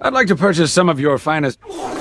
I'd like to purchase some of your finest...